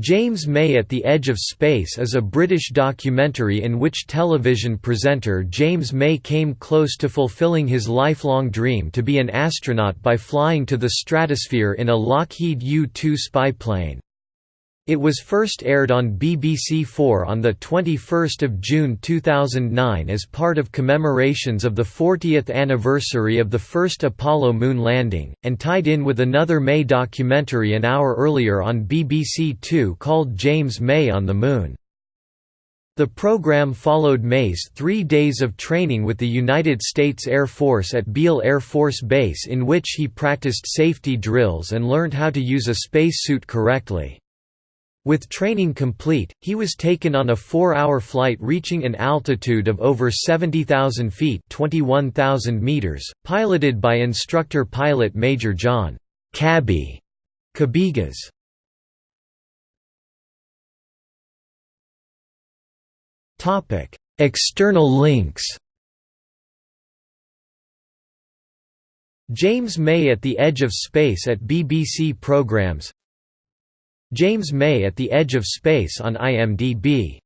James May at the Edge of Space is a British documentary in which television presenter James May came close to fulfilling his lifelong dream to be an astronaut by flying to the stratosphere in a Lockheed U-2 spy plane. It was first aired on BBC Four on 21 June 2009 as part of commemorations of the 40th anniversary of the first Apollo moon landing, and tied in with another May documentary an hour earlier on BBC Two called James May on the Moon. The program followed May's three days of training with the United States Air Force at Beale Air Force Base in which he practiced safety drills and learned how to use a spacesuit correctly. With training complete, he was taken on a four-hour flight reaching an altitude of over 70,000 feet 21,000 meters, piloted by instructor pilot Major John Cabby Cabigas. External links James May at the Edge of Space at BBC Programs James May at the Edge of Space on IMDb